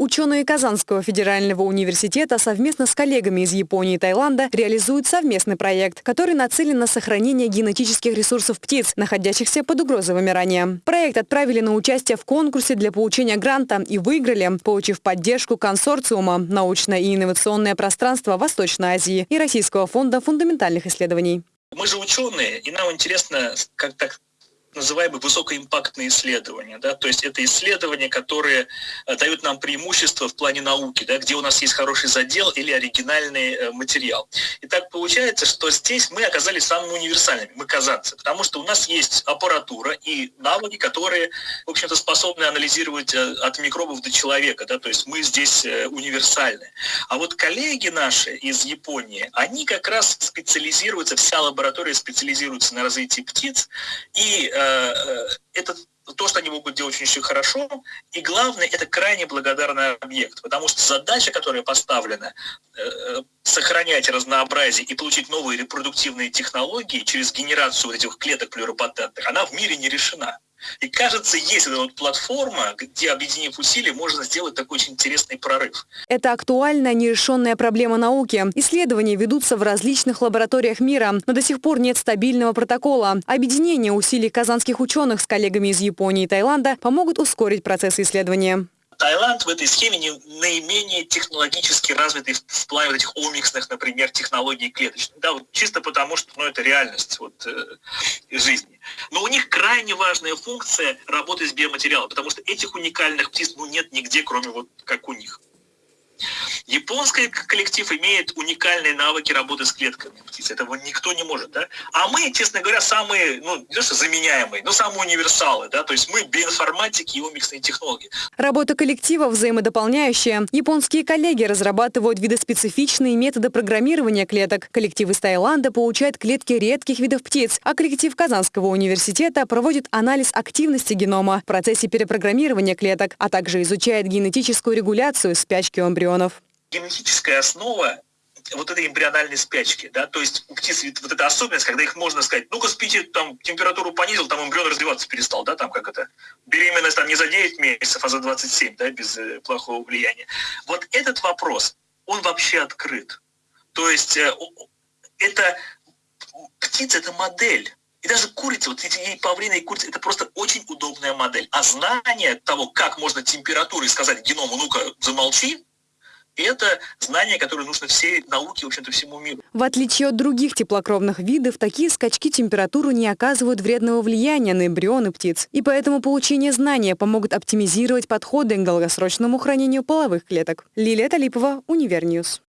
Ученые Казанского федерального университета совместно с коллегами из Японии и Таиланда реализуют совместный проект, который нацелен на сохранение генетических ресурсов птиц, находящихся под угрозой вымирания. Проект отправили на участие в конкурсе для получения гранта и выиграли, получив поддержку консорциума «Научное и инновационное пространство Восточной Азии» и Российского фонда фундаментальных исследований. Мы же ученые, и нам интересно, как так называемые высокоимпактные исследования. Да? То есть это исследования, которые э, дают нам преимущество в плане науки, да? где у нас есть хороший задел или оригинальный э, материал. И так получается, что здесь мы оказались самыми универсальными, мы казанцы, потому что у нас есть аппаратура и навыки, которые, в общем-то, способны анализировать э, от микробов до человека. Да? То есть мы здесь универсальны. А вот коллеги наши из Японии, они как раз специализируются, вся лаборатория специализируется на развитии птиц, и это то, что они могут делать очень хорошо, и главное, это крайне благодарный объект, потому что задача, которая поставлена, э, сохранять разнообразие и получить новые репродуктивные технологии через генерацию этих клеток плюропатентных, она в мире не решена. И кажется, есть эта вот платформа, где, объединив усилия, можно сделать такой очень интересный прорыв. Это актуальная нерешенная проблема науки. Исследования ведутся в различных лабораториях мира, но до сих пор нет стабильного протокола. Объединение усилий казанских ученых с коллегами из Японии и Таиланда помогут ускорить процесс исследования. Таиланд в этой схеме не, наименее технологически развитый в плане вот этих омиксных, например, технологий клеточных. Да, вот чисто потому, что ну, это реальность вот, э, жизни. Но у них крайне важная функция работы с биоматериалом, потому что этих уникальных птиц ну, нет нигде, кроме вот как у них. Японский коллектив имеет уникальные навыки работы с клетками птиц. Этого никто не может, да? А мы, честно говоря, самые, ну, не то что заменяемые, но самые универсалы, да? То есть мы биоинформатики и умиксные технологии. Работа коллектива взаимодополняющая. Японские коллеги разрабатывают видоспецифичные методы программирования клеток. Коллектив из Таиланда получает клетки редких видов птиц, а коллектив Казанского университета проводит анализ активности генома в процессе перепрограммирования клеток, а также изучает генетическую регуляцию спячки эмбриона миллионов. Генетическая основа вот этой эмбриональной спячки, да, то есть у птиц вот эта особенность, когда их можно сказать, ну-ка спите, там температуру понизил, там эмбрион развиваться перестал, да, там как это, беременность там не за 9 месяцев, а за 27, да, без э, плохого влияния. Вот этот вопрос, он вообще открыт. То есть э, это птица, это модель. И даже курица, вот эти и павлины, и курица, это просто очень удобная модель. А знание того, как можно температурой сказать геному, ну-ка, замолчи, это знание, которое нужно всей науке, в общем-то, всему миру. В отличие от других теплокровных видов, такие скачки температуры не оказывают вредного влияния на эмбрионы птиц. И поэтому получение знания помогут оптимизировать подходы к долгосрочному хранению половых клеток. Лилия Талипова, Univer News.